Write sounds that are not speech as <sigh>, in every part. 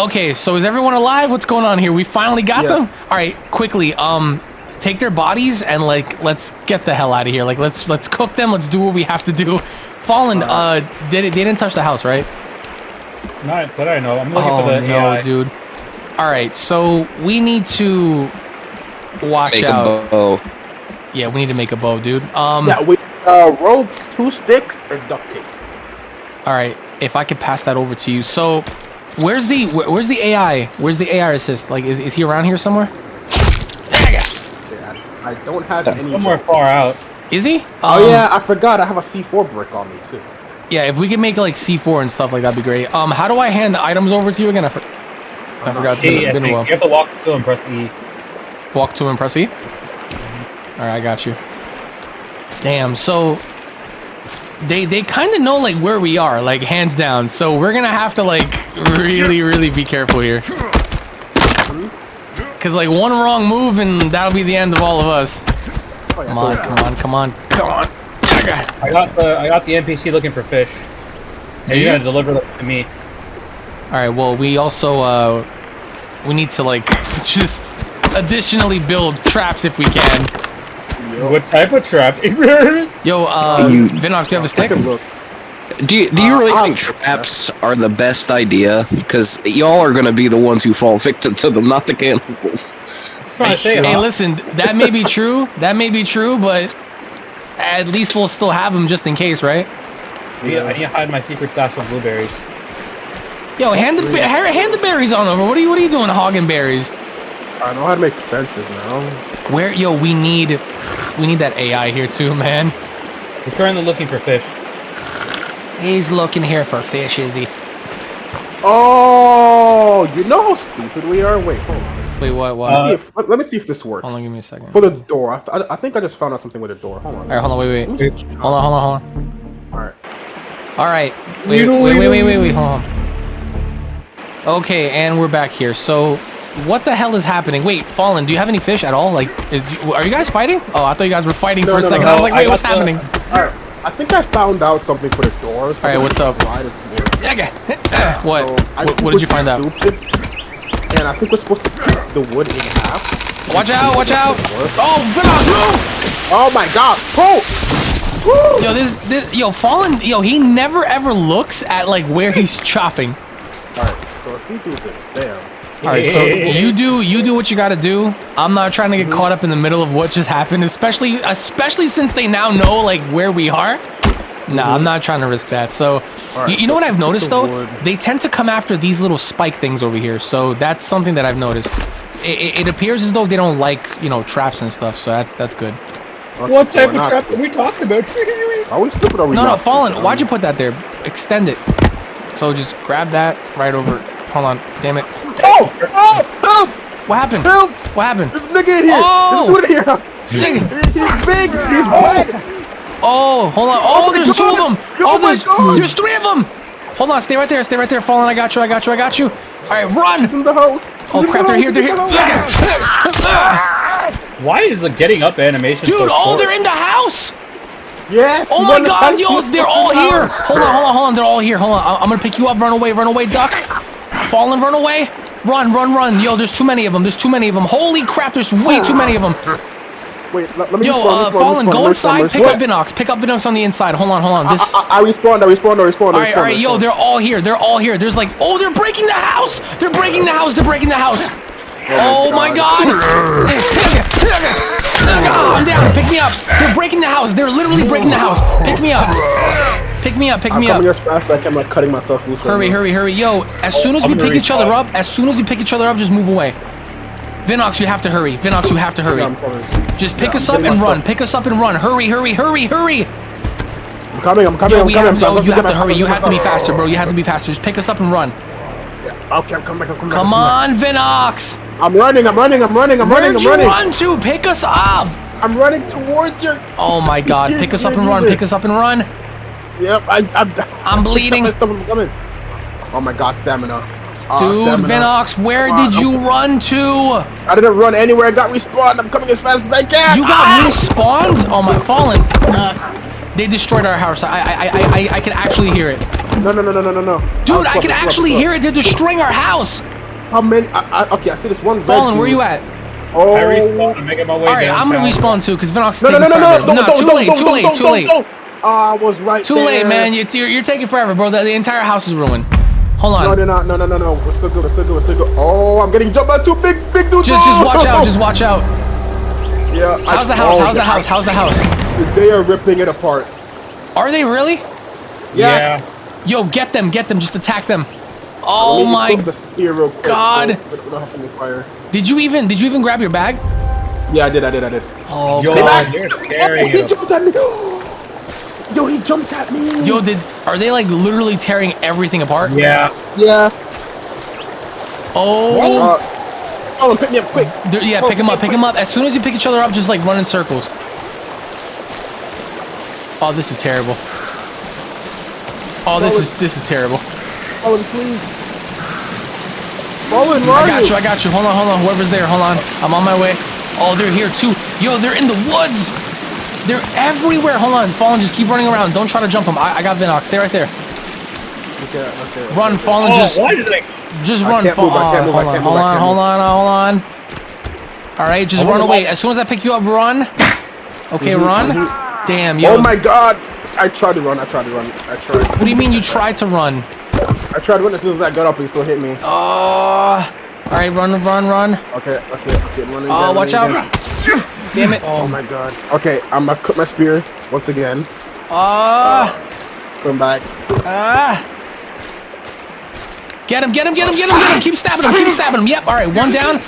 Okay, so is everyone alive? What's going on here? We finally got Yeah. them. All right, quickly. Um, take their bodies and like let's get the hell out of here. Like let's let's cook them. Let's do what we have to do. Fallen. Uh, did it? They didn't touch the house, right? Not that I know. I'm looking Oh for the no, AI. dude. All right, so we need to watch Make out. a bow. Yeah, we need to make a bow, dude. Um, Yeah, we uh rope, two sticks, and duct tape. all right. If I could pass that over to you. So, where's the where, where's the AI? Where's the AI assist? Like, is, is he around here somewhere? Yeah, I don't have any. Somewhere far out. Is he? Oh Um, yeah, I forgot. I have a C4 brick on me too. Yeah, if we could make like C4 and stuff like that'd be great. Um, how do I hand the items over to you again? I, for- I forgot. It's been, I been a while. You have to walk to and press E. Walk to and press E. All right, I got you. Damn. So they they kind of know like where we are, like hands down. So we're gonna have to like really really be careful here. Cause like one wrong move and that'll be the end of all of us. Come on, come on, come on, come on. I got the I got the NPC looking for fish. You're you? gonna deliver them to me. All right. Well, we also uh we need to like <laughs> just additionally build traps if we can. What type of trap? <laughs> Yo, uh, You- Vinox, do you have a stick? Take look. Do you, do you Uh, really think check that. traps are the best idea? Because y'all are going to be the ones who fall victim to them, not the cannibals. I'm trying. Hey, huh? listen, that may be true. That may be true, but at least we'll still have them just in case, right? I need, I need to hide my secret stash of blueberries. Yo, hand the hand hand the berries on over. What are you What are you doing, hogging berries? I know how to make fences now. Where, yo, we need we need that AI here too, man. He's currently looking for fish. He's looking here for fish, is he? Oh, you know how stupid we are. Wait, hold on. Wait, what? What? Uh, see if, let, let me see if this works. hold on, give me a second. For the door, I, th- I think I just found out something with the door. Hold on. All right, hold on, wait, wait, Let me hold on, hold on, hold on. All right. All right, wait, You know, wait, wait, wait, wait, wait, hold on. Okay, and we're back here. So, what the hell is happening? Wait, Fallen, do you have any fish at all? Like, is, are you guys fighting? Oh, I thought you guys were fighting No, for a no, second. no, I was like, wait, what's the- happening? All right. I think I found out something for the doors. All right, what's up? Okay. <coughs> what? So, what? What did you find out? And I think we're supposed to cut the wood in half. Watch out! Watch out! Oh, Venox, move! Oh my god! Pull! Woo! Yo, this, this, yo, Fallen, yo, he never ever looks at like where he's <laughs> chopping. All right. So if we do this, bam. All right, so you do you do what you got to do. I'm not trying to get caught up in the middle of what just happened, especially especially since they now know like where we are. Nah, I'm not trying to risk that. So, All right, you, you know what I've noticed the though? They tend to come after these little spike things over here. So that's something that I've noticed. It, it, it appears as though they don't like you know traps and stuff. So that's that's good. What type of not trap are we talking about? <laughs> Are we stupid or are we No, no, not Fallen. stupid? Why'd you put that there? Extend it. So just grab that right over. Hold on. Damn it. Oh! Oh! Help! What happened? Help! What happened? There's a nigga in here! Oh! There's a oh! dude in here! He's big! He's wet! Oh, hold on. Oh, oh, my there's two of them. Oh Oh, my there's God. there's three of them. Hold on. Stay right there. Stay right there. Fallen. I got you. I got you. I got you. All right, run. He's in the house! He's Oh crap! the They're here. They're he's here. the. Why is the getting up animation so Dude, oh, short? they're in the house. Yes! Oh my God, yo, they're all here. Hold on, hold on, hold on. They're all here. Hold on. I- I'm gonna pick you up. Run away. Run away. Duck. Fallen. Run away. Run, run, run. Yo, there's too many of them. There's too many of them. Holy crap! There's way too many of them. Wait, let, let me Yo, respawn, uh, respawn, Fallen, respawn, go respawn, inside. Pick respawn. up Vinox. Pick up Vinox on the inside. Hold on, hold on. This. I, I, I respawned, I respawned, I respawned, All right, all right, yo, they're all here. They're all here. There's like, oh, they're breaking the house. They're breaking the house. They're breaking the house. Oh my god. Oh, I'm down. Pick me up. They're breaking the house. They're literally breaking the house. Pick me up. Pick me up. Pick I'm me coming up. as fast as I can, I'm like cutting myself loose. right Hurry, now. hurry, hurry. Yo, as soon as we I'm gonna pick each other up, as soon as we pick each other up, just move away. Vinox, you have to hurry. Vinox, you have to hurry. Yeah, Just pick Yeah, us up and run. stuff. Pick us up and run. Hurry, hurry, hurry, hurry. I'm coming, I'm coming, Yo, I'm coming. have, I'm yo, coming. you have to hurry. You have to be faster, bro. You have to be faster. Just pick us up and run. Okay, I'm coming back, I'm coming Come back. on, Vinox. I'm running, I'm running, I'm running, I'm running, Where'd I'm you run to? Pick us up. I'm running towards your. Oh my god. <laughs> Pick us up and run. Pick us up and run. Yep, I, I'm. I'm <laughs> bleeding. My stuff, coming. Oh my god, stamina. Oh, Dude, stamina. Vinox, where Come on, did you I'm- run to? I didn't run anywhere. I got respawned. I'm coming as fast as I can. You got ah! respawned? Oh my, fallen. They destroyed our house. I, I, I, I, I can actually hear it. No, no, no, no, no, no, no. Dude, I can actually hear it. They're destroying our house. How many? I, I, okay, I see this one. red Fallen, where dude. you at? Oh. I respawn. I'm making my way All right, I'm gonna downtown. respawn too, because Vinox is No, no, taking no, no, no, forever. don't, Nah, don't, too don't, late, don't, too don't, late, don't, too don't, late. Don't. Ah, I was right Too there. late, man. You're, you're, you're taking forever, bro. The, the entire house is ruined. Hold on. No, they're not. No, no, no, no. We're still good. We're still good. We're still good. Oh, I'm getting jumped by two big, big dudes. Just, just Oh, watch oh, out. oh. Just watch out. Yeah. How's the house? oh, How's the house? How's the house? They are ripping it apart. Are they really? Yes. Yo, get them, get them. Just attack them. Let Oh me my! the spear real quick, God. So don't have any fire. Did you even? Did you even grab your bag? Yeah, I did. I did. I did. Oh Yo, god. you're Oh, <laughs> he jumped at me. Yo, he jumped at me. Yo, did are they like literally tearing everything apart? Yeah. Yeah. Oh. Uh, Fallen, pick me up quick. They're- yeah, pick him up, pick him up. As soon as you pick each other up, just like run in circles. Oh, this is terrible. Oh, this is this is terrible. Fallen, please. Fallen, where I are got you, I got you. Hold on, hold on. Whoever's there, hold on. I'm on my way. Oh, they're here too. Yo, they're in the woods. They're everywhere. Hold on, Fallen, just keep running around. Don't try to jump them. I, I got Vinox. Stay right there. Okay, okay. Run, Fallen. Oh, just why did I? just run. can't Fallen. move, I can't move, I hold on, hold on, hold on, hold on. All right, just I run away. walk- As soon as I pick you up, run. Okay, Mhm, run. mhm. Damn, yo. Oh my god. I tried to run. I tried to run. I tried. What do you mean you tried to run? I tried to run as soon as I got up. But he still hit me. Oh. All right, run, run, run. Okay, okay, okay. I'm running Oh, again, watch running out. again. Damn it. Oh my god. Okay, I'm gonna cut my spear once again. Ah. Come back. Ah. Get him, get him, get him, get him, get him. Keep stabbing him, keep stabbing him. Yep, all right, one down.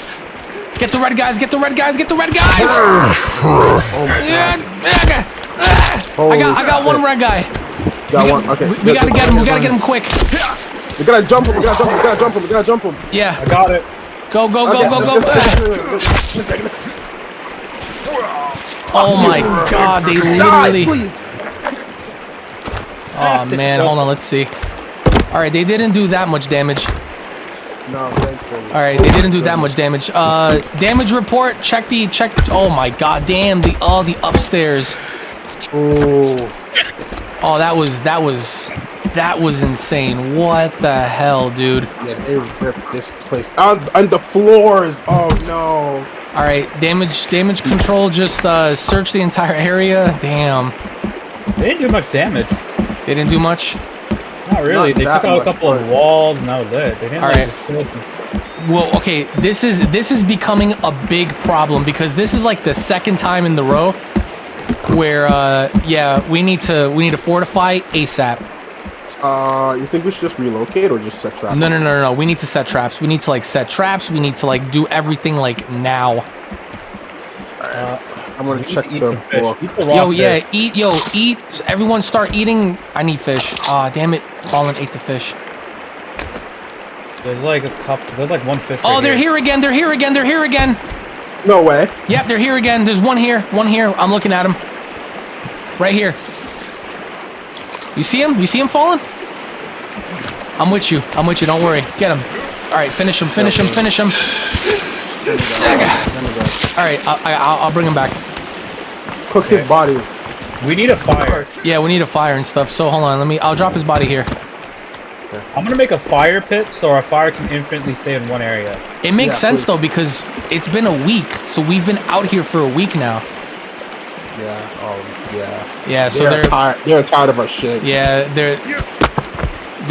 Get the red guys, get the red guys, get the red guys. Oh my Yeah, god. yeah, ah. I got, I got one red guy. Got We, one. Okay. we, we gotta get him, we gotta get him quick. We gotta jump him. We gotta jump him. We gotta jump him. We gotta jump him. Yeah, I got it. go, go, go, Okay, go, let's- go. let's- Ah. let's- let's- let's- let's- Oh my god, they literally. Oh man, hold on, let's see. All right, they didn't do that much damage. No, thankfully. All right, they didn't do that much damage. Uh, damage report. Check the check. Oh my god, damn the oh the upstairs. Oh. Oh, that was that was that was insane. What the hell, dude? Yeah, they ripped this place. On, on the floors. Oh no. All right, damage damage control. Just uh, search the entire area. Damn, They didn't do much damage. they didn't do much. Not really. Not they took out a much, couple of walls, and that was it. They didn't All like right. destroy. Well, okay, this is this is becoming a big problem because this is like the second time in the row where uh yeah, we need to we need to fortify ASAP. Uh, you think we should just relocate or just set traps? No, no, no, no, no. We need to set traps. We need to like set traps. We need to like do everything like now. Uh, I'm gonna we check eat the some fish. book. Eat the raw Yo, yeah, eat, yo, eat. Everyone start eating. I need fish. Ah, damn it. Fallen ate the fish. There's like a cup. There's like one fish. Oh, right they're here again. They're here again. They're here again. No way. Yep, they're here again. There's one here. One here. I'm looking at him. Right here. You see him? You see him falling? I'm with you. I'm with you. Don't worry. Get him. All right, finish him. Finish him. Finish him. Let me go. All right, I, I, I'll, I'll bring him back. Cook his body. We need a fire. Yeah, we need a fire and stuff. So hold on. Let me. I'll drop his body here. I'm gonna make a fire pit so our fire can infinitely stay in one area. It makes Yeah, sense please. though because it's been a week. So we've been out here for a week now. Yeah. Oh, yeah. Yeah. So they're they're. tired. They're tired of our shit. Yeah, they're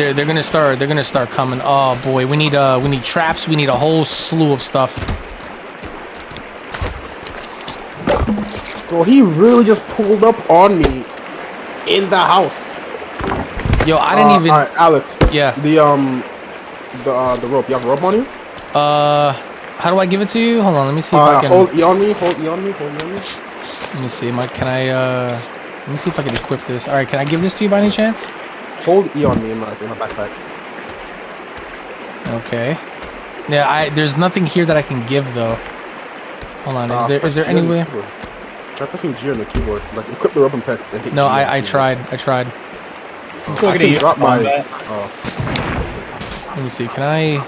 they're they're gonna start they're gonna start coming. Oh boy, we need uh we need traps. We need a whole slew of stuff. Well, he really just pulled up on me in the house. Yo, I didn't Uh, even. Right, Alex. Yeah. The um, the uh, the rope. You have a rope on you? Uh, how do I give it to you? Hold on, let me see if I Uh, can. hold E on me. Hold E on me. Hold E on me. Let me see. I, can I? Uh, let me see if I can equip this. All right, can I give this to you by any chance? Hold E on me in my in my backpack. Okay. Yeah, I there's nothing here that I can give though. Hold on, is Uh, there is there G on any the way? keyboard. Try pressing G on the keyboard. Like equip the rope and pet. And hit No, G on the I I tried. I tried. I'm still I gonna can drop my. combat. Oh, Let me see. Can I?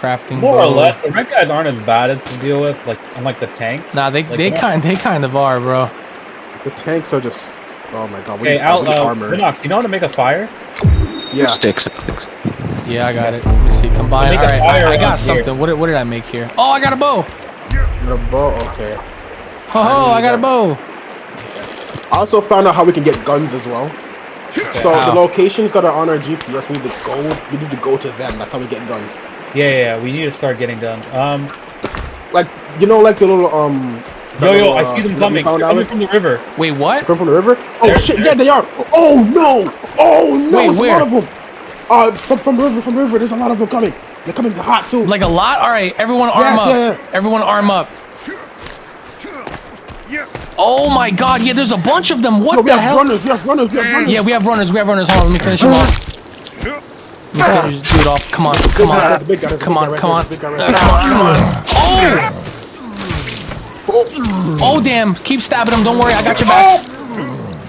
Crafting. More or less, the red guys aren't as bad as to deal with, like unlike the tanks. Nah, they Like, they kind they kind of are, bro. the tanks are just. Oh my god. We Okay, need, out. we need Uh, armor. Minox, you know how to make a fire? Yeah. Sticks. Yeah, I got it. Let me see. Combine. Make All a I, I got around here. something. What did, what did I make here? Oh, I got a bow. The bow. Okay. Ho ho! I need got a bow. I also found out how we can get guns as well. So How? the locations that are on our GPS, we need to go. We need to go to them. That's how we get guns. Yeah, yeah, yeah, we need to start getting guns. Um, Like you know, like the little um. The yo, yo, little, I uh, see them that coming. They're coming from the river. Wait, what? Come from the river? Oh There- shit! Yeah, they are. Oh no! Oh no! Wait, There's where? a lot of them. Uh, from, from river, from river. There's a lot of them coming. They're coming hot too. Like a lot? All right, everyone arm Yes, up. yeah, yeah. Everyone arm up. Oh my god, yeah, there's a bunch of them. What Yo, the hell? runners. We have runners. We have runners. Yeah, we have runners. We have runners. Hold on, let me finish him off. Let me finish this dude off. Come on, come on. that's a big guy, that's a Come on, come on. that's a big guy right there. Come on, come on. Oh! Oh, damn. Keep stabbing him. Don't worry, I got your backs.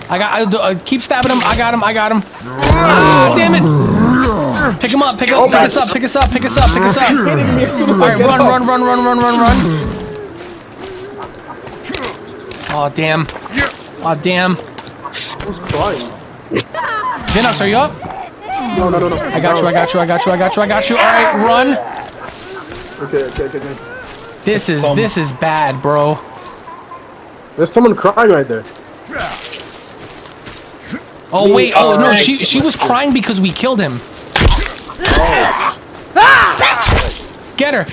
I got, I, uh, keep stabbing him. I got him, I got him. Ah, damn it. Pick him up, pick up, pick us up, pick us up, pick us up, pick us up. Hitting me as soon as All right, run, run, run, run, run, run, run. Oh, damn. Oh, damn. Who's crying? Vinox, are you up? No, no, no, no. I got you, I got you, I got you, I got you, I got you. All right, run. Okay, okay, okay, okay. This is, Some- this is bad, bro. There's someone crying right there. Oh, wait, oh, no, Alright. she, she was crying because we killed him. Get her.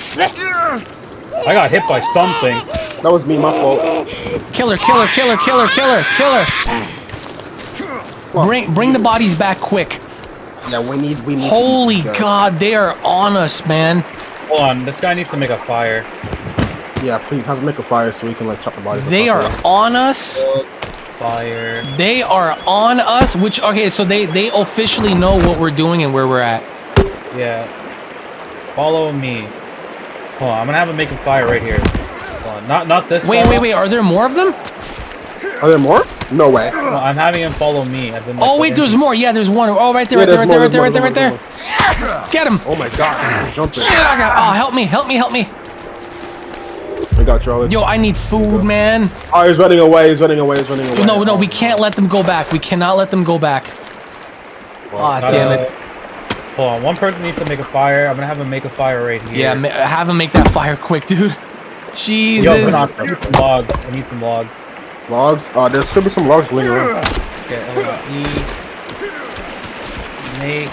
I got hit by something. That was me, my fault. Kill her, kill her, kill her, kill her, kill her, kill her. Bring, bring the bodies back quick. Yeah, we need, we need. Holy eat. God, they are on us, man. Hold on, this guy needs to make a fire. Yeah, please have them make a fire so we can like chop the bodies. They are properly. on us. Fire. They are on us. Which okay, so they they officially know what we're doing and where we're at. Yeah. Follow me. Hold on, I'm gonna have him make a fire right here. Hold on, not not this. Wait, fella. wait, wait. Are there more of them? Are there more? No way. No, I'm having him follow me. As in, Oh wait, there's do- more. Yeah, there's one. Oh, right there, Yeah, right there, right more, there, right there, right there, more, right there. Get him. Oh my god, jumping. Oh, help me, help me, help me. We got you, Alex. Yo, I need food, man. Oh, he's running away. He's running away. He's running away. No, no, we can't let them go back. We cannot let them go back. Ah, Gotta- damn it. Hold on, one person needs to make a fire. I'm gonna have him make a fire right here. Yeah, ma- have him make that fire quick, dude. Jesus. hold on, I need some logs. I need some logs. Logs. Uh, there should be some logs laying around. Okay, hold. E. Make.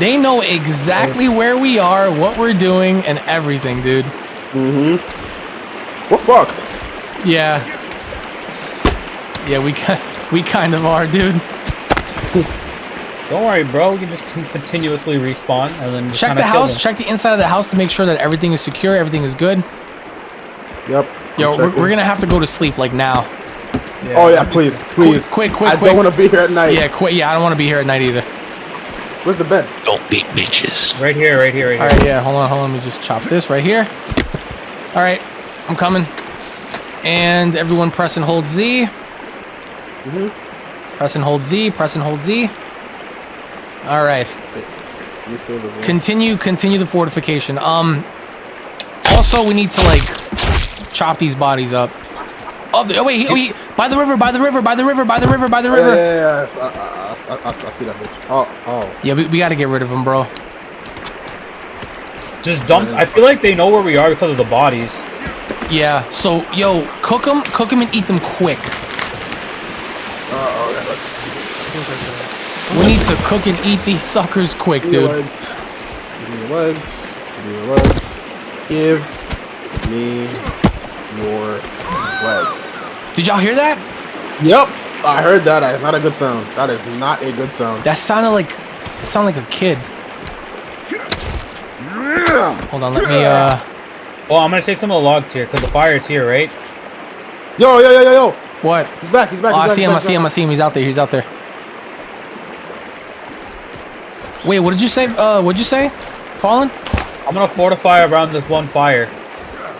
They know exactly where we are, what we're doing, and everything, dude. Mm-hmm. We're fucked. Yeah. Yeah, we ki- <laughs> we kind of are, dude. Don't worry, bro. We can just continuously respawn and then just Check the house. them. Check the inside of the house to make sure that everything is secure, everything is good. Yep. Yo, we're, we're gonna have to go to sleep like now. Oh yeah, please, please. quick, quick, quick. I quick. don't want to be here at night. Yeah, quit. Yeah, I don't want to be here at night either. Where's the bed? Don't be bitches. Right here, right here, right here. right, yeah. Hold on, hold on. Let me just chop this right here. All right, I'm coming. And everyone, press and hold Z. Mhm. Press and hold Z. Press and hold Z. All right. Let me save this one. Continue, continue the fortification. Um. Also, we need to like chop these bodies up. Oh, the, oh wait, he, oh, he, by the river, by the river, by the river, by the river, by the Oh, yeah, river. yeah, yeah. I, I, I, I, I see that bitch. Oh, oh. Yeah, we, we got to get rid of him, bro. Just dump. I feel like they know where we are because of the bodies. Yeah. So, yo, cook them, cook them, and eat them quick. Uh, oh, yeah, let's. We need to cook and eat these suckers quick, Give me your dude. legs. Give me your legs. Give me your legs. Give me your leg. Did y'all hear that? Yep, I heard that. That's not a good sound. That is not a good sound. That sounded like, it sounded like a kid. Hold on, let me. Uh, Well, I'm gonna take some of the logs here because the fire is here, right? Yo, yo, yo, yo, yo. what? He's back. He's back. Oh, he's I back, see he's him. I see him. I see him. He's out there. He's out there. Wait, what did you say? Uh, what'd you say? Fallen? I'm gonna fortify around this one fire.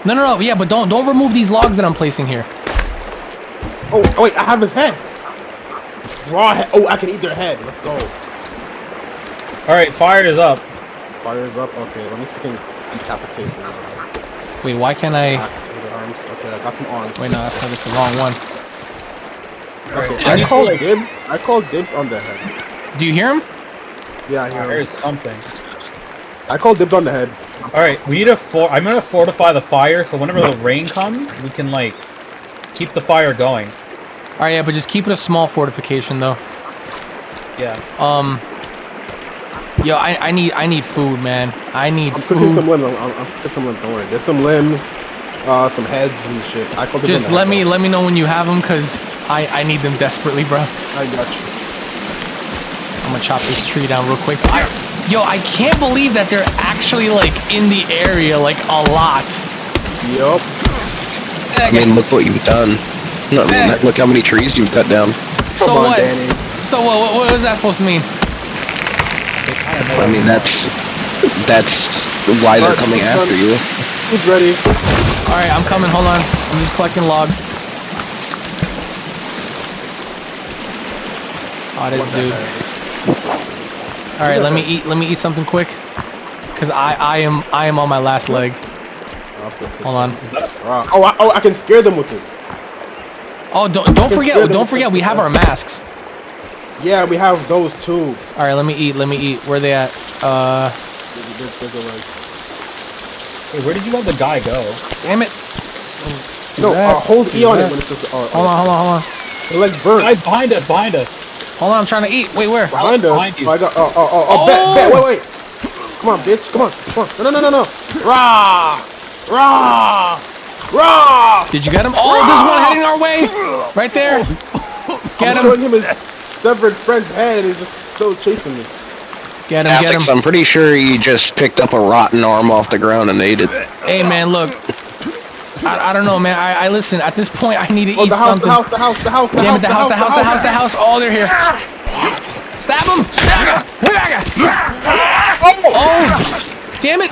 No, no, no. Yeah, but don't don't remove these logs that I'm placing here. Oh, oh, wait, I have his head. Raw head. Oh, I can eat their head. Let's go. All right, fire is up. Fire is up. Okay, let me see if I can decapitate the Wait, why can't I? axe and the arms. Okay, I got some arms. Wait, no, that's not just the wrong one. Okay, I I need to, called like- dibs. I call dibs on the head. Do you hear him? Yeah, I I hear him. heard something. I call dibs on the head. All right, we need to for. I'm gonna fortify the fire so whenever the rain comes, we can like keep the fire going. All right, yeah, but just keep it a small fortification though. Yeah. Um. Yo, I, I need I need food, man. I need I'm cooking some food. limbs. I'm, I'm cooking some limbs. Don't worry. There's some limbs, uh, some heads and shit. I call dibs Just let me let me know when you have them, cause I I need them desperately, bro. I got you. I'm gonna chop this tree down real quick. I, yo, I can't believe that they're actually like in the area like a lot. Yup. I mean, look what you've done. No, I mean, Eh. look how many trees you've cut down. so on, what? Danny. So what, what? What is that supposed to mean? They kind of know. I mean, that's that's why they're coming after you. Who's ready? All right, I'm coming. Hold on. I'm just collecting logs. Oh, this dude. All right, let me eat. Let me eat something quick, cause I I am I am on my last leg. Hold on. Oh, I, oh, I can scare them with this. Oh, don't don't forget. Don't forget. We have our masks. Yeah, we have those too. All right, let me eat. Let me eat. Where they at? Uh, Hey, where did you let the guy go? damn it. No, that, uh, hold E on it when it's just. Uh, Hold on, hold on, hold on. The legs burn. Guys, behind us, behind us. Hold on, I'm trying to eat. Wait, where? Behind us. behind you. Oh, I got. Oh, oh, oh, oh, Oh! bet, bet, wait, wait. Come on, bitch. Come on, come on. No, no, no, no, no. Rah, rah, rah. Did you get him? Oh, there's one heading our way. Right there. Oh. Get I'm him. showing him his severed friend's head, and he's just still chasing me. Get him. Get him. I'm pretty sure you just picked up a rotten arm off the ground and ate it. Hey, man, look. I, I don't know, man. I, I listen. At this point, I need to Oh, eat the house, something. the house, the house, the house, the Damn house, it! The house, the house, the house, the house. Oh, they're here. Stab him! Oh! oh! Damn it!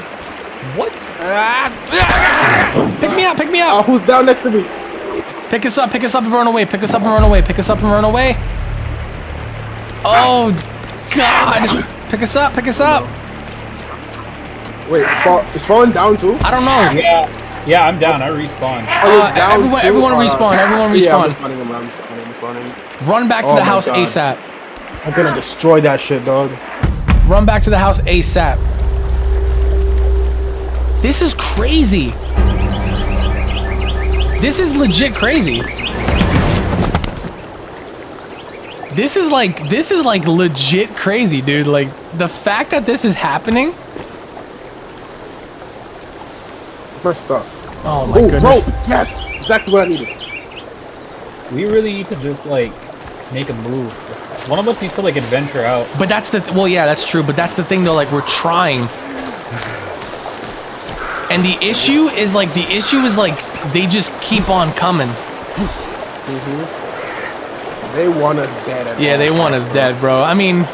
What? Pick me up! Pick me Uh, up! who's down next to me? Pick us up! Pick us up and run away! Pick us up and run away! Pick us up and run away! Oh God! Pick us up! Pick us up! Wait, fall, is falling down too? I don't know. Yeah. Yeah, I'm down. I respawned. Oh, Uh, down everyone- too? everyone respawn, everyone Yeah, respawn. I'm respawning, I'm, I'm respawning, I'm respawning. Run back to Oh the house God. ASAP. I'm gonna destroy that shit, dog. Run back to the house ASAP. This is crazy. This is legit crazy. This is like this is like legit crazy, dude. Like the fact that this is happening. First stuff. Oh my oh, goodness. rope! Yes! Exactly what I needed. We really need to just like make a move. One of us needs to like adventure out. But that's the well, yeah, that's true. But that's the thing though. Like we're trying. And the issue is like the issue is like they just keep on coming. Mm-hmm. They want us dead. At Yeah, they want us dead, bro. I mean,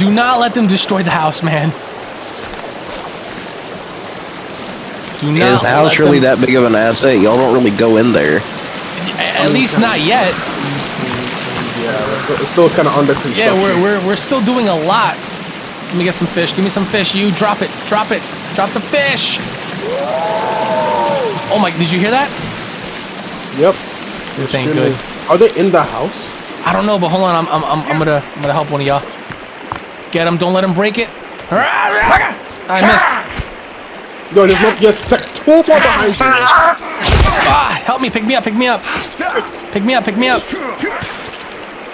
do not let them destroy the house, man. Do not. Is the house let really them- that big of an asset? Y'all don't really go in there. At least not yet. Mm-hmm. Yeah, it's still, it's still kind of under construction. Yeah, we're, we're we're still doing a lot. Let me get some fish. Give me some fish. You drop it. Drop it. Drop the fish. Oh my! Did you hear that? Yep. This ain't good. Are they in the house? I don't know, but hold on. I'm I'm I'm, I'm gonna I'm gonna help one of y'all. Get him. Don't let him break it. I missed. No, there's no. Yes. Two more behind you. Ah, help me, pick me up, pick me up. Pick me up, pick me up.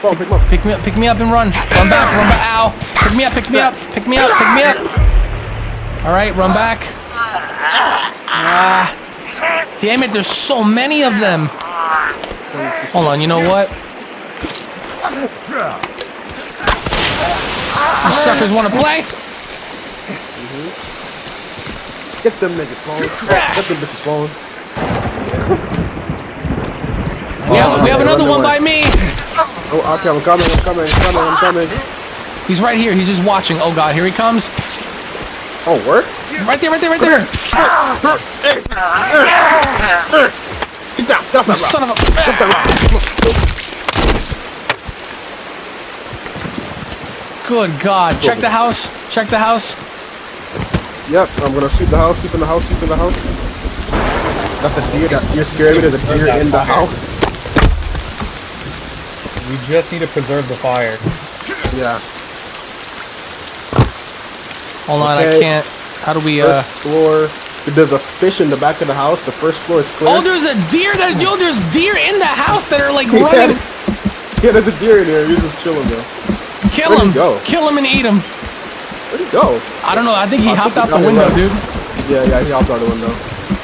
Fall, pick up. Pick me up, pick me up and run. Run back, run back. Ow. Pick me up, pick me up, pick me up, pick me up. All right, run back. Ah. Damn it, there's so many of them. Hold on, you know what? You suckers want to play? Get them niggas phone. Get them bitches phone. We have, oh, we have okay, another one away. by me. Oh, okay, I'm coming. I'm coming. I'm coming. I'm coming. He's right here. He's just watching. Oh God, here he comes. Oh, work? Right there, right there, right there. Get down. Get off You that rock. son of a. Get off that rock. Good God. Check the house. Check the house. Yep, I'm gonna shoot the house. Shoot in the house. Shoot in the house. That's a deer. That you're scared me. There's a deer in the house. We just need to preserve the fire. Yeah. Hold on, I can't. How do we, uh... First floor. There's a fish in the back of the house. The first floor is clear. Oh, there's a deer that... Yo, there's deer in the house that are, like, <laughs> running. yeah, there's a deer in here. You're just chilling though. Kill Where'd he him. go? Kill him and eat him. Where'd he go? I don't know. I think he I hopped think out he the window, it dude. Yeah, yeah, he hopped out the window.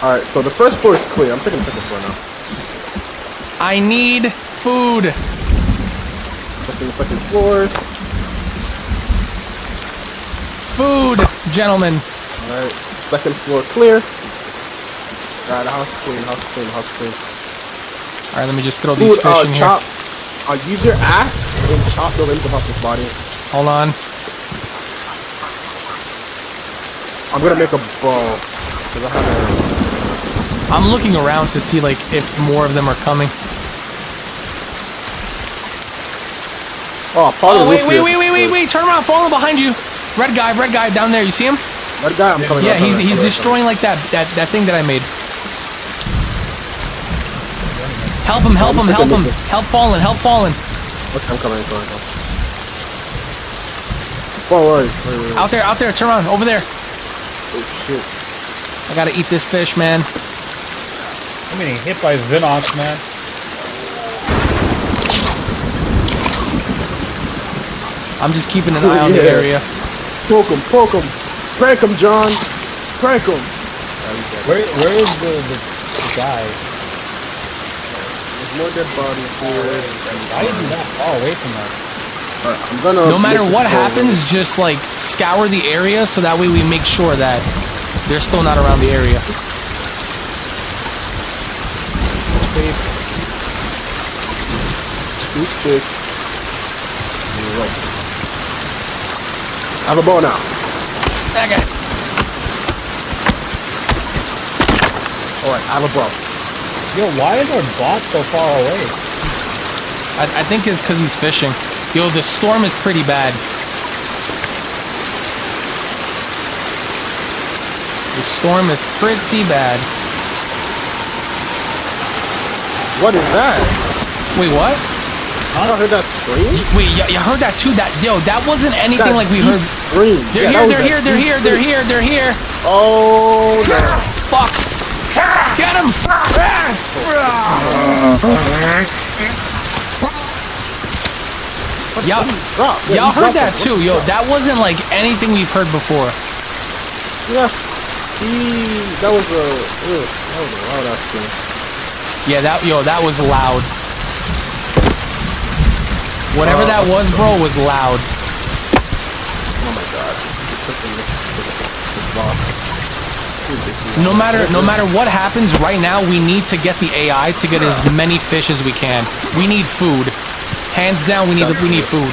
All right, so the first floor is clear. I'm taking the second floor now. I need food. Taking the second floor. Food, gentlemen. All right, second floor clear. All right, house clean. House clean. House clean. All right, let me just throw these Food, fish uh, in here. chop. Uh, use your axe and chop the limbs off his body. Hold on. I'm gonna make a bow. Cause I have a. I'm looking around to see, like, if more of them are coming. Oh, probably. Oh, wait, roof wait, here. wait, wait, wait, wait. Turn around. Falling behind you. Red guy, red guy down there. You see him? That guy, I'm coming. Yeah, I'm he's coming, he's I'm coming, destroying like that that that thing that I made. Help him, help him, help him. Help fallen, help fallen. Okay, I'm coming. I'm coming. I'm coming. Forward. Wait, wait, wait. Out there, out there. Turn around. Over there. Oh shit. I gotta eat this fish, man. I'm getting hit by Vinox, man. I'm just keeping an <laughs> eye on the area. Poke him, poke him. Prank him, John. Prank him. Where where is the, the, the guy? There's more dead bodies here. Why is he that far away from us? Alright, I'm gonna. No matter what this forward. happens, just like scour the area so that way we make sure that they're still not around the area. Two sticks. Right. I have a bow now. Okay. Alright, I have a bow. Yo, why is our bot so far away? I, I think it's because he's fishing. Yo, the storm is pretty bad. The storm is pretty bad. What is that? Wait, what? I heard that scream. Wait, you, you heard that too? That yo, that wasn't anything That like we heard. Scream. They're Yeah, that here, they're here, they're here, they're here, they're here. Oh no. Fuck! Get him! Y'all, Yeah, y'all heard that too, yo. That wasn't like anything we've heard before. Yeah. He. That was a. That was a loud ass. Yeah, that yo, that was loud. Whatever that oh. was, bro, was loud. Oh my god. This fucking- this- this boss. Ridiculous. No matter no matter what happens right now, we need to get the AI to get as many fish as we can. We need food. Hands down, we need we need food.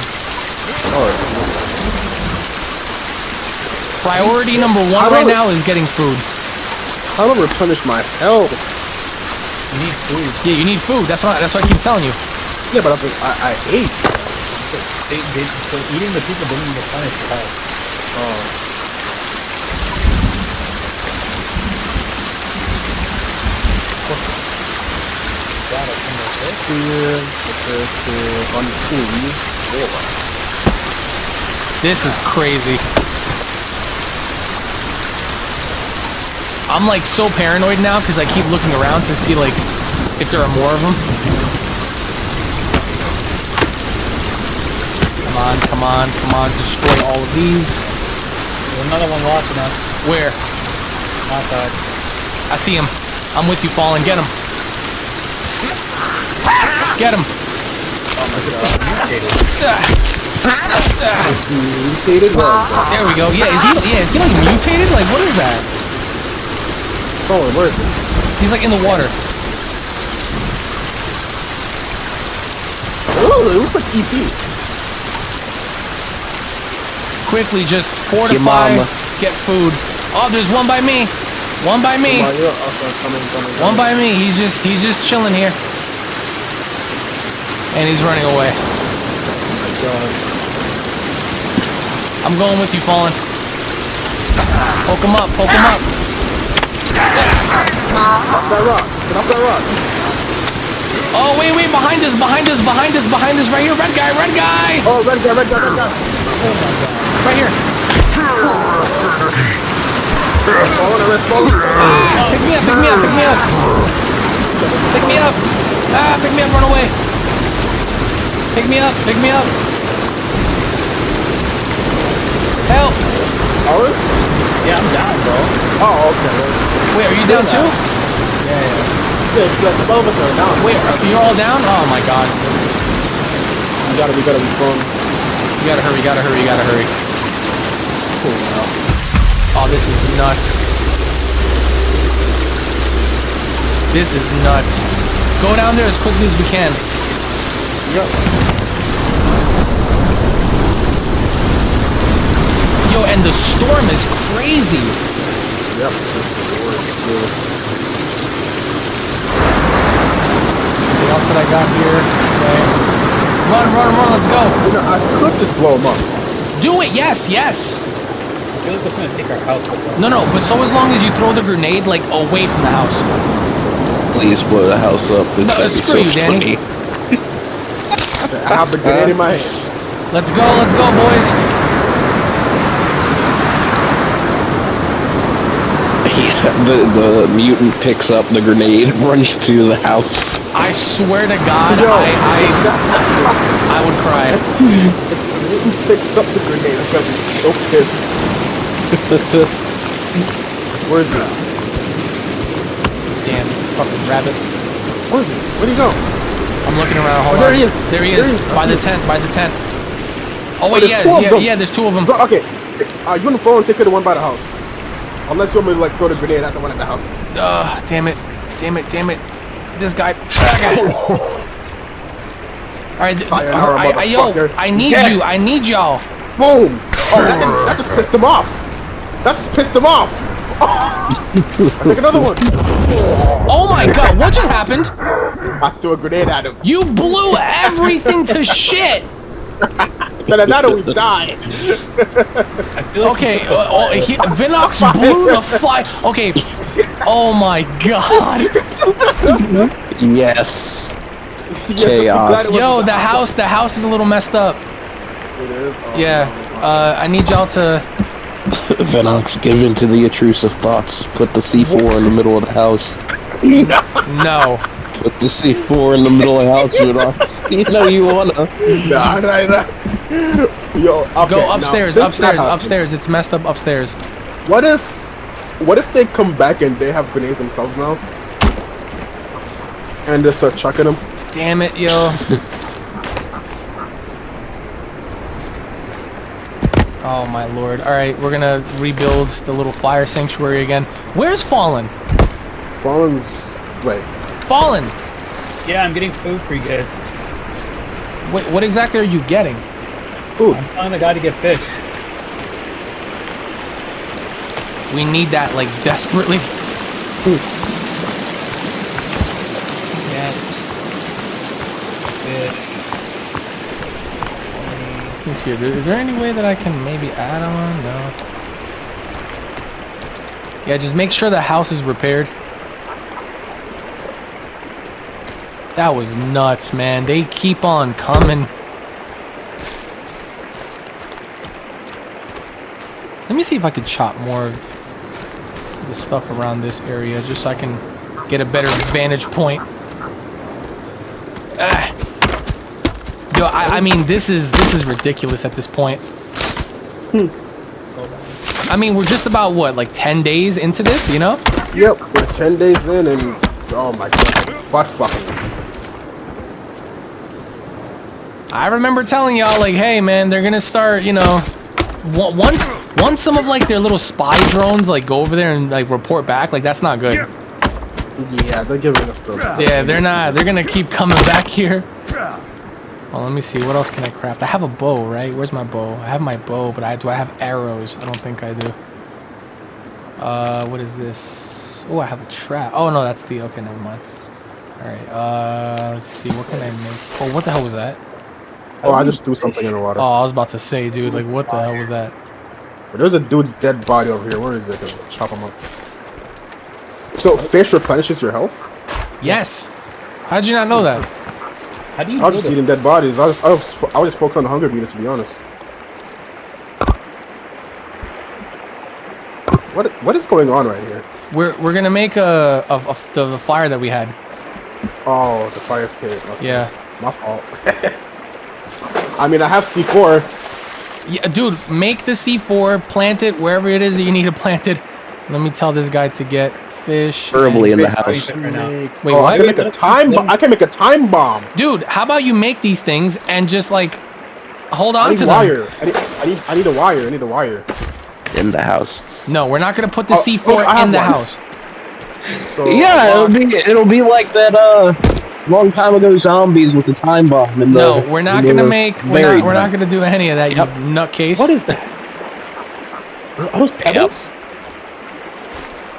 Priority number one right now is getting food. How to replenish my health? We need food. Yeah, you need food. That's why that's what I keep telling you. Yeah, but I, I, I ate. They, they, so eating the people didn't replenish your health. Oh. God, I think that's it. Clear. Prepare to unclean. Four. This is crazy. I'm like so paranoid now because I keep looking around to see like if there are more of them. On, come on, come on, destroy all of these. There's another one watching us. Where? Outside. I see him. I'm with you, Fallen. Get him. Get him. Mutated? What is that? There we go. Yeah, is he? Yeah, is he like mutated? Like, what is that? Oh, where is he? He's like in the water. Oh, it looks like EP. Quickly, just fortify. mama. Get food. Oh, there's one by me. One by me. On, you're coming, uh, coming, One by me. He's just he's just chilling here. And he's running away. God. I'm going with you, Fallen. Poke him up. Poke him up. Off that rock. Get off that rock. Oh, wait, wait. Behind us. Behind us. Behind us. Behind us. Right here. Red guy. Red guy. Oh, red guy, red guy, red guy. Right here. gonna explode. Pick me up, pick me up, pick me up. Pick me up. Ah, pick me up, run away. Pick me up, pick me up. Help. Are we? Yeah, I'm down, bro. Oh, okay. Wait, are you down too? Yeah, it's like the both of us are down. Wait, are- you're all down? Oh my god. we gotta, we gotta respond. You gotta hurry, you gotta hurry, you gotta hurry. Cool now. Oh, this is nuts. This is nuts. Go down there as quickly as we can. Yep. Yo, and the storm is crazy. Yep. Anything Anything else that I got here? Okay. Run, run, run, let's go. You know, I could just blow him up. Do it, yes, yes. I feel like that's gonna take our house with us. No, no, but so as long as you throw the grenade, like, away from the house. Please blow the house up. It's No, gonna screw so you, Danny. I have the grenade in my hand. Let's go, let's go, boys. <laughs> Yeah, the the mutant picks up the grenade, <laughs> runs to the house. I swear to God, Yo. I, I, I would cry. <laughs> He picks up the grenade. I'm gonna be so pissed. <laughs> Where is it? Damn, fucking rabbit. Where is he? Where'd he go? I'm looking around. Hold Oh, there on. he is. There he There is. he is. By the tent. By the tent. Oh wait, there's yeah, two of yeah, them. yeah. There's two of them. Okay. Uh, you on the phone? Take care of the one by the house. Unless you want me to like throw the grenade at the one at the house. Ugh, damn it, damn it, damn it. This guy. All right, Sayonara, I, I, yo. I need Yeah. you. I need y'all. Boom! Oh, that, that just pissed him off. That just pissed him off. <laughs> I take another one. Oh my God, what just happened? I threw a grenade at him. You blew everything to shit. Then another we die. I feel like Okay, he took the uh, oh, he, Vinox <laughs> blew the fly. Okay. Oh my God. Yes. <laughs> Yeah, just be glad Chaos. Yo, the house, the house is a little messed up. It is. Oh, Yeah. Uh, I need y'all to. <laughs> Venox, give in to the intrusive thoughts. Put the C4 in the middle of the house. No. Put the C4 in the middle of the house, Venox. <laughs> You know you wanna. Nah, nah, nah. Yo, okay, Go upstairs, since that upstairs, upstairs. It's messed up upstairs. What if, what if they come back and they have grenades themselves now? And just start chucking them? Damn it, yo. <laughs> Oh my lord. Alright, we're gonna rebuild the little fire sanctuary again. Where's Fallen? Fallen's, wait, Fallen! Yeah, I'm getting food for you guys. Wait, what exactly are you getting? food. I'm telling the guy to get fish. We need that, like, desperately. Yeah. Fish. Let me see. Is there any way that I can maybe add on? No. Yeah, just make sure the house is repaired. That was nuts, man. They keep on coming. Let me see if I could chop more of the stuff around this area just so I can get a better vantage point. Yo, I, I mean, this is this is ridiculous at this point. Hmm. I mean, we're just about what, like ten days into this, you know? Yep, we're 10 days in and, oh my god, butt fuckers. I remember telling y'all, like, hey, man, they're gonna start, you know, once once some of like their little spy drones like go over there and like report back, like that's not good. Yeah, they're giving us the. Yeah, they're not. They're gonna keep coming back here. Well, let me see. What else can I craft? I have a bow, right? Where's my bow? I have my bow, but I do I have arrows? I don't think I do. Uh, what is this? Oh, I have a trap. Oh no, that's the. Okay, never mind. All right. Uh, let's see. What can I make? Oh, what the hell was that? Oh, I just threw something in the water. Oh, I was about to say, dude. Like, what the hell was that? But there's a dude's dead body over here. Where is it? Chop him up. So, fish replenishes your health? Yes. How did you not know that? How do you I know was just that? eating dead bodies. I was, I was, I was just focused on the hunger meter, to be honest. What what is going on right here? We're we're gonna make a of, of the, the fire that we had. Oh, the fire pit. Okay. Yeah. My fault. <laughs> I mean, I have C4. Yeah, dude, make the C4, plant it wherever it is that you need to plant it. Let me tell this guy to get fish. Preferably in the How are you house. right? Make, Wait, oh, what? I can make a time. Bo- I can make a time bomb. Dude, how about you make these things and just like hold I on need to them? wire. I need, I need. I need a wire. I need a wire. In the house. No, we're not gonna put the Oh, C4 oh, in the one. house. So Yeah, it'll uh, be it'll be like that uh long time ago zombies with the time bomb and No, the, we're not and gonna make. We're not, we're not gonna do any of that. Yep. You nutcase. What is that? Are are those pebbles?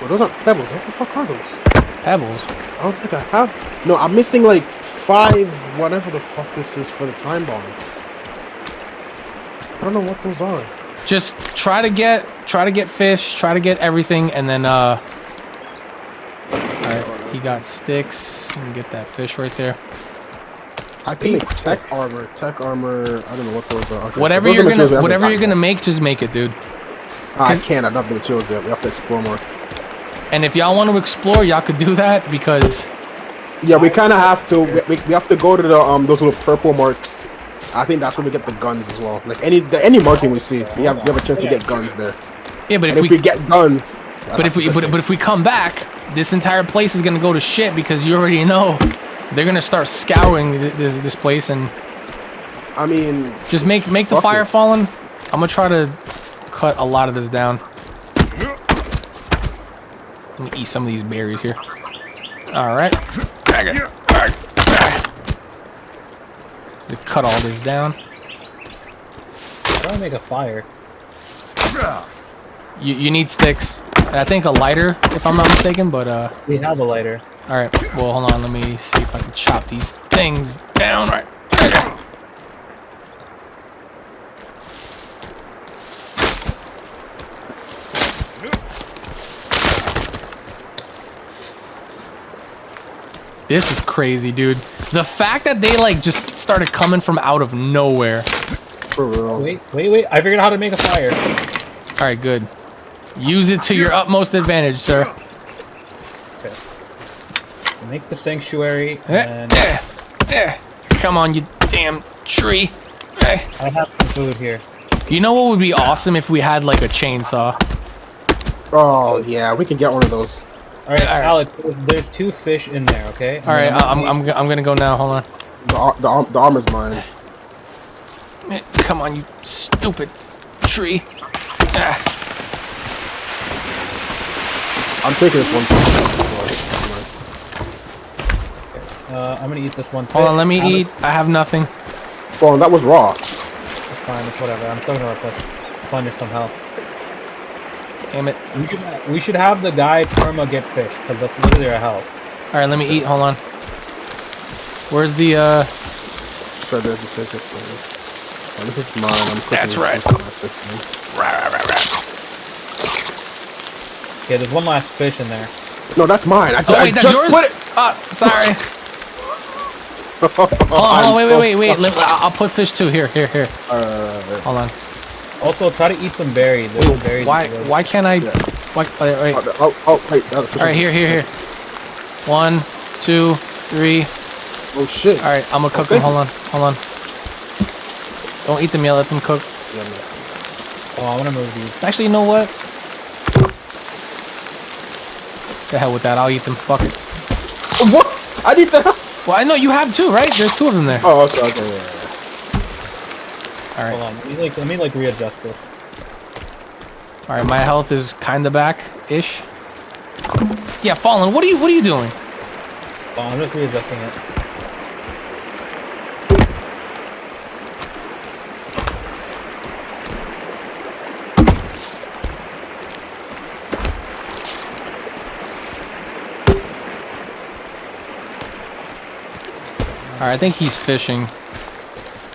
Well, those aren't pebbles. What the fuck are those? pebbles? I don't think I have. No, I'm missing like five, whatever the fuck this is for the time bomb. I don't know what those are. Just try to get try to get fish. Try to get everything, and then uh. All right, he got sticks. Let me get that fish right there. I can make tech armor. Tech armor. I don't know what those are. Okay, so Whatever those you're materials we gonna haven't whatever you're gotten gonna make, just make it, dude. I can't. I don't have the materials yet. We have to explore more. And if y'all want to explore, y'all could do that because Yeah, we kind of have to. We, we, have to go to the um those little purple marks. I think that's where we get the guns as well. Like any the, any marking we see, we have we have a chance to get guns there. yeah, but if if we we get guns, but if we but, but if we come back, this entire place is gonna go to shit because you already know they're gonna start scouring th- this this place and I mean, just make make the fire it. fallen. I'm gonna try to cut a lot of this down. Let me eat some of these berries here. All right. To cut all this down. Try to make a fire. You, you need sticks. And I think a lighter, if I'm not mistaken, but uh We have a lighter. alright. Well hold on, let me see if I can chop these things down right. This is crazy, dude. The fact that they like just started coming from out of nowhere. for real. Wait, wait, wait. I figured out how to make a fire. Alright, good. Use it to your utmost advantage, sir. Okay. So make the sanctuary, Eh, and eh, eh. Come on, you damn tree. Eh. I have some food here. You know what would be awesome if we had like a chainsaw? Oh yeah, we can get one of those. All right, Alright. Alex. There's, there's two fish in there. Okay. All right, I'm, I'm, go- I'm gonna go now. Hold on. The ar- the, ar- the armor's mine. Eh, Come on, you stupid tree. Ah. I'm taking this one. Uh, I'm gonna eat this one. Fish. Hold on, let me Alex, eat. I have nothing. Well, that was raw. It's fine. It's whatever. I'm still gonna replenish, replenish some health. Damn it. We should we should have the guy perma get fish because that's literally our health. All right, let me eat. Hold on. Where's the uh? So there's just take it. Oh, this is mine. I'm That's this right. with my system. Okay, there's one last fish in there. No, that's mine. I, ju- Oh I wait, that's just yours. put it. Oh, sorry. oh, <laughs> Hold on, hold on, wait, wait, wait, wait. <laughs> I'll I'll put fish too. Here, here, here. Uh, Hold on. Also, try to eat some berries. There's Wait, berries. why? in the village. Why can't I? Yeah. Why? Wait, wait. Oh, oh, oh, wait. that was- All right, here, here, here. One, two, three. Oh shit. All right, I'm gonna cook them. Hold on, hold on. Don't eat them yet. Let them cook. Yeah. Oh, I want to move these. Actually, you know what? The hell with that. I'll eat them. Fuck it. What? I need the. Well, I know you have two, right? There's two of them there. Oh, okay, okay, yeah, All Hold on. Let me like let me like readjust this. all right. My health is kind of back, ish. Yeah, fallen. What are you? What are you doing? Oh, I'm just readjusting it. All right, I think he's fishing.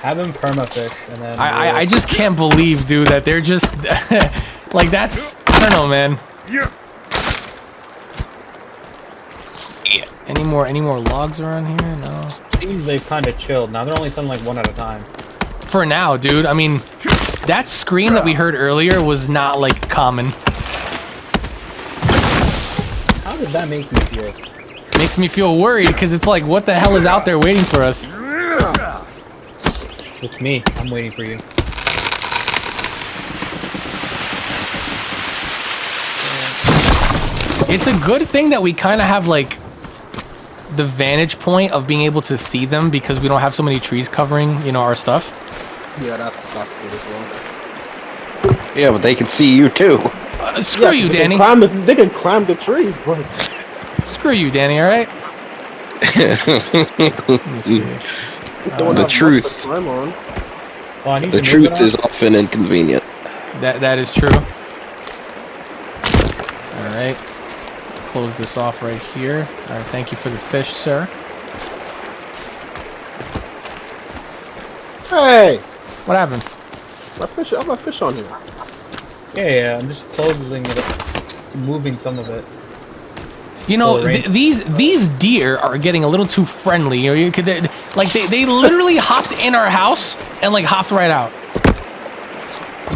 Have him perma fish, and then I, I, I just can't believe, dude, that they're just <laughs> like that's. I don't know, man. Yeah. Any more? Any more logs around here? No. seems they've kind of chilled. Now they're only sending like one at a time. For now, dude. I mean, that scream that we heard earlier was not like common. How did that make me feel? Makes me feel worried because it's like, what the hell is out there waiting for us? It's me. I'm waiting for you. It's a good thing that we kind of have like the vantage point of being able to see them because we don't have so many trees covering, you know, our stuff. Yeah, that's that's good as well. Yeah, but they can see you too. Uh, screw Yeah, you, they Danny. Can climb the, they can climb the trees, boys. Screw you, Danny. All right. <laughs> Let me see. They don't The have much to truth. climb on. Oh, The to move it truth is often inconvenient. That that is true. All right. Close this off right here. All right. Thank you for the fish, sir. Hey, What happened? my fish. I have my fish on here. Yeah, yeah. I'm just closing it, up, moving some of it. You know, th- these these deer are getting a little too friendly. You know, you could they- like they, they literally hopped in our house and like hopped right out.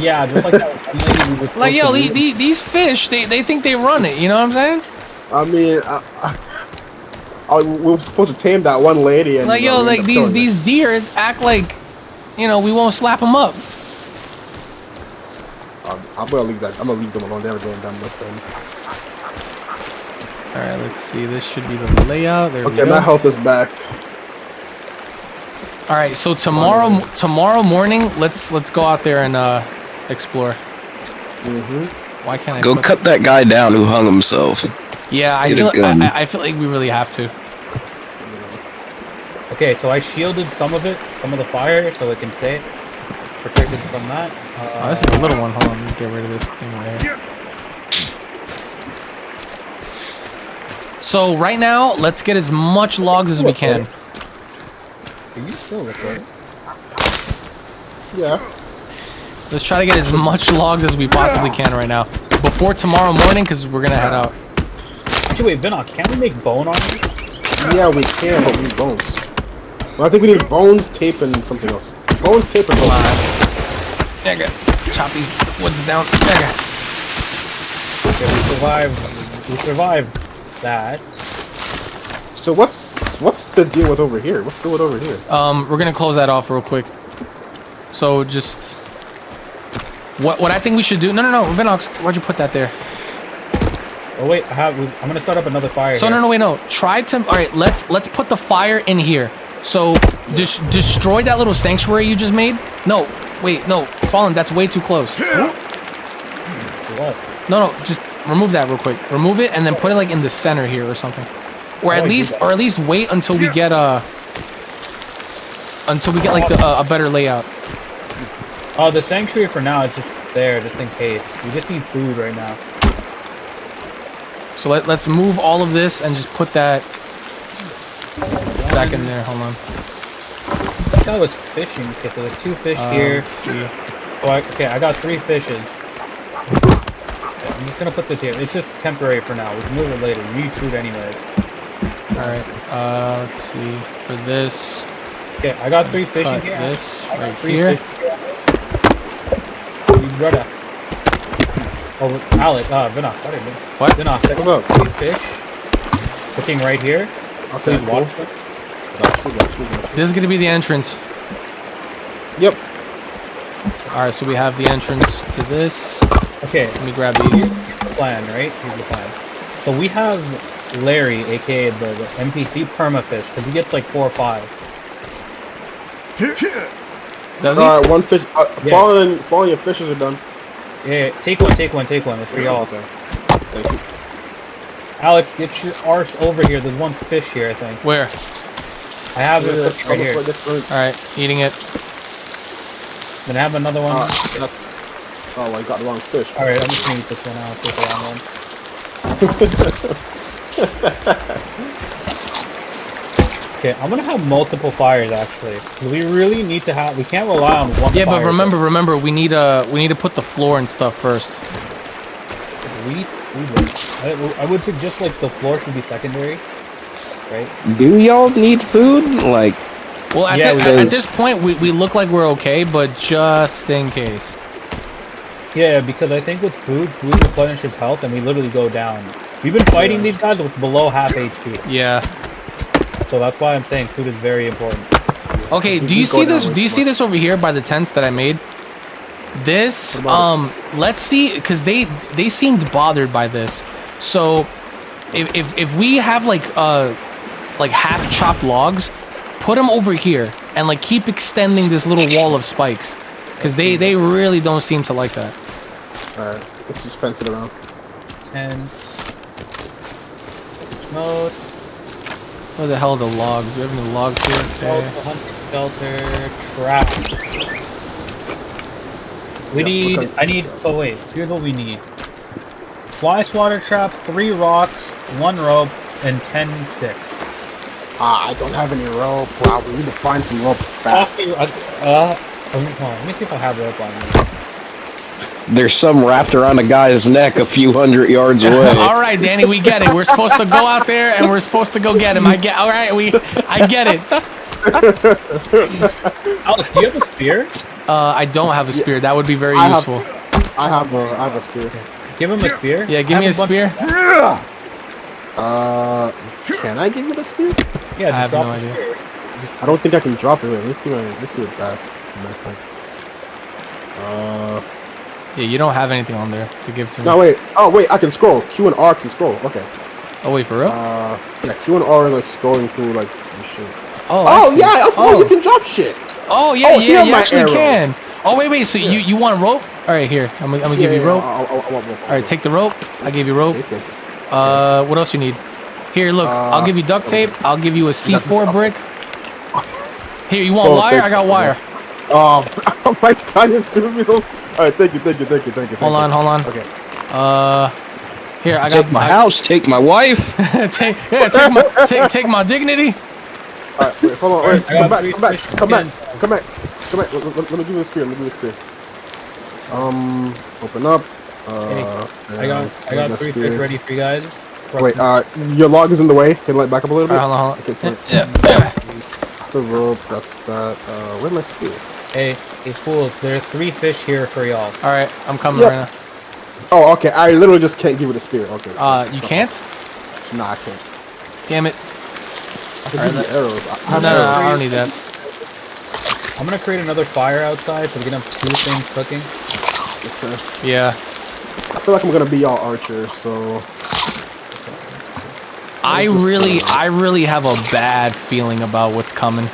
Yeah, just like that. one lady we were supposed Like yo, the, the, these fish they, they think they run it. You know what I'm saying? I mean, I, I, I, we were supposed to tame that one lady, and Like yo, we like ended these killing these deer act like, you know, we won't slap them up. Um, I'm gonna leave that. I'm gonna leave them alone. They're getting done with them. All right, let's see. This should be the layout. There we Okay, my health is back. All right, so tomorrow tomorrow morning, let's let's go out there and uh explore. Mm-hmm. Why can't I Go put- cut that guy down who hung himself. Yeah, I Get feel gun. I, I feel like we really have to. Okay, so I shielded some of it, some of the fire, so it can stay protected from that. Uh, Oh, this is a little one. Hold on, let's get rid of this thing right here. So right now, let's get as much logs as we can. Are you still recording? Yeah. Let's try to get as much logs as we possibly can right now. Before tomorrow morning, because we're gonna head out. Actually, wait, Vinox, can't we make bone armor? Yeah, we can, but we need bones. Well, I think we need bones, tape, and something else. Bones, tape, and bones. There you go. Chop these woods down. There you go. Okay, we survived. We survived that. So what's what's the deal with over here? What's the deal with over here? Um, we're gonna close that off real quick. So just what what I think we should do? No, no, no, Vinox, why'd you put that there? Oh wait, I have. I'm gonna start up another fire. So here. no, no, wait, no. Try to. All right, let's let's put the fire in here. So dis- destroy that little sanctuary you just made. No, wait, no, Fallen, that's way too close. What? No, no, just remove that real quick. Remove it and then put it like in the center here or something. Or at do I do least, or at least wait until we get a, until we get like the, uh, a better layout. Oh, the sanctuary for now is just there, just in case. We just need food right now. So let, let's move all of this and just put that back in there. Hold on. This guy was fishing. Okay, so there's two fish Uh, here. let's see. Oh, I, okay, I got three fishes. Okay, I'm just gonna put this here. It's just temporary for now. We can move it later. We need food anyways. All right. Uh, let's see. For this, Okay, I got three fish in cut here. this I got right three here. fish here. You gotta. Oh, Alec, uh, Vinox, what did What? Vinox, I got What's up? three fish. Cooking right here. Okay, Please watch them. This is gonna be the entrance. Yep. All right. So we have the entrance to this. Okay, Let me grab these. Here's the plan, right? Here's the plan. So we have Larry, aka the, the NPC permafish, because he gets like four or five. Does he? All right, one fish. Uh, Yeah. Falling, falling. Your fishes are done. Yeah, take one, take one, take one. It's for y'all. Okay. Thank you. Alex, get your arse over here. There's one fish here, I think. Where? I have it Yeah, cooking right here. All right. Eating it. Then I have another one. uh, that's. Oh, I got the wrong fish. All right, I'm just gonna eat this one out. Take the wrong one. Okay, I'm gonna have multiple fires actually. We really need to have. We can't rely on one. Yeah, but fire. remember, remember, we need uh we need to put the floor and stuff first. we. we would. I, I would suggest like the floor should be secondary, right? Do y'all need food? Like, Well, at, Yeah, thi- we at, at this point, we, we look like we're okay, but just in case. Yeah, because I think with food, food replenishes health, and we literally go down We've been fighting these guys with below half HP, Yeah. so that's why I'm saying food is very important. Okay, do you see this? Do you too see this over here by the tents that I made? This, um, let's see, because they they seemed bothered by this. So, if if if we have like uh like half chopped logs, put them over here and like keep extending this little wall of spikes, because they they really don't seem to like that. Alright, let's just fence it around. Tent. Mode. Where the hell are the logs? Do we have any logs here? Okay. Shelter, hunting shelter. Traps. We Yeah, need. I need. So wait. Here's what we need. Fly swatter trap, three rocks, one rope, and ten sticks. Ah, I don't have any rope. Wow, we need to find some rope fast. Tossy, uh, uh, let me see if I have rope on me. There's some wrapped around a guy's neck a few hundred yards <laughs> away. all right, Danny, we get it. We're supposed to go out there and we're supposed to go get him. I get. All right, we. I get it. <laughs> Alex, do you have a spear? Uh, I don't have a spear. That would be very I have- useful. I have a, I have a spear. Give him a spear. Yeah, give me a Have bunch- spear. Uh, can I give you the spear? Yeah, just I have drop no the idea. spear. I don't think I can drop it. Wait, let me see my, let me see what back. Uh, Yeah, you don't have anything on there to give to me. no, wait. Oh, wait, I can scroll. Q and R can scroll. Okay. Oh wait, for real? Uh, yeah, Q and R are like scrolling through like shit. oh, Oh yeah, of course Oh. you can drop shit. Oh yeah, Oh, yeah, you actually arrows. can. Oh wait, wait. So you you want rope? All right, here. I'm gonna, I'm gonna Yeah, give you yeah, rope. I, I, I want rope. All right, take the rope. I gave you rope. Okay, okay. Uh, what else you need? Here, look. I'll Uh, give you duct tape. I'll give you a C4 brick. <laughs> Here, you want Oh, wire? I got wire. Um, <laughs> oh my god, you're doing me so. All right, thank you, thank you, thank you, thank you. Hold thank on, hold on. Okay. Uh, here I got Take my I- house, take my wife. <laughs> take yeah, take my take take my dignity. All right, wait, hold on, wait, I come got back, come back, come back, come back, come back. Let, let- let me give you a spear. Let me give you a spear. Um, open up. Uh, I got I got three spear. fish ready for you guys. Wait, uh, your log is in the way. Can you let back up a little bit? right, hold on, hold Okay, on. it's Yeah, yeah, yeah. That's the rope. That's that. Uh, where's my spear? Hey, hey fools! There are three fish here for y'all. All right, I'm coming Yep. right now. Oh, okay. I literally just can't give it a spear. Okay. Uh, you can't? Nah, I can't. Damn it. I can Alright, give you arrows. I I No, have no, no, arrows. I don't need that. I'm gonna create another fire outside so we can have two things cooking. Okay. Yeah. I feel like I'm gonna be y'all archer, so I really, I really have a bad feeling about what's coming.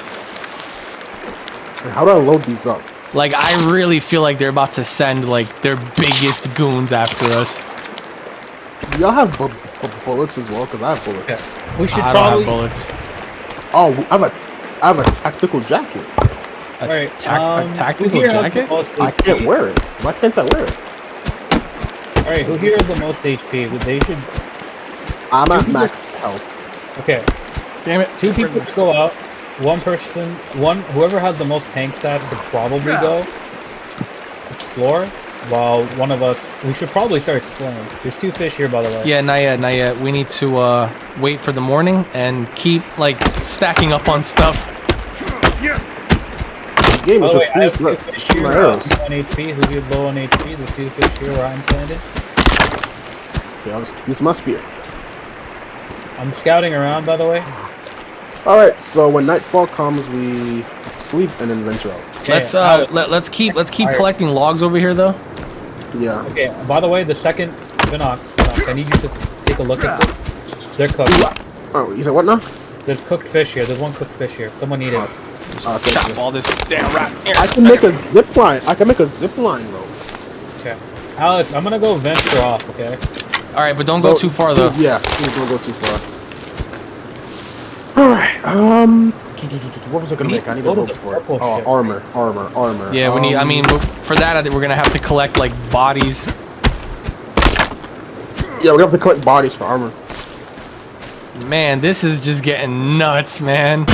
How do I load these up? Like, I really feel like they're about to send like their biggest goons after us. Y'all have bu- bu- bullets as well, cause I have bullets. Yeah. We should I don't have bullets. Oh, I have a, I have a tactical jacket. A, Alright, tac- um, a tactical here has the jacket? I can't HP? wear it. Why can't I wear it? Alright, who here has the most HP? Would- They should. I'm Two at people- max health. Okay, Damn it. two people to go out. One person, one whoever has the most tank stats could probably go explore. While one of us, we should probably start exploring. There's two fish here, by the way. Yeah, not yet, not yet. We need to uh, wait for the morning and keep like stacking up on stuff. The game By is the way, I have two Look, fish here. my low on HP. Who is low on HP? There's two fish here where I'm standing. Okay, I'll just use my spear. I'm scouting around, by the way. All right, so when nightfall comes, we sleep and then venture out. Yeah, let's yeah, uh, let, let's keep let's keep Alright. collecting logs over here though. Yeah. Okay, by the way, the second Vinox, Vinox, I need you to take a look at this. They're cooked. Oh, you said what now? There's cooked fish here. There's one cooked fish here. Someone eat it. Uh, thank Chop you. all this damn rat. Here. I can make a zip line. I can make a zip line rope. Okay. Alex, I'm gonna go venture off, okay? All right, but don't go too far though. Yeah, don't go too far. All right. Um, what was I gonna make? I need to rope the for it. Oh, armor, armor, armor. Yeah, we need. I Um, mean, for that, I think we're gonna have to collect like bodies. yeah, we have to collect bodies for armor. Man, this is just getting nuts, man.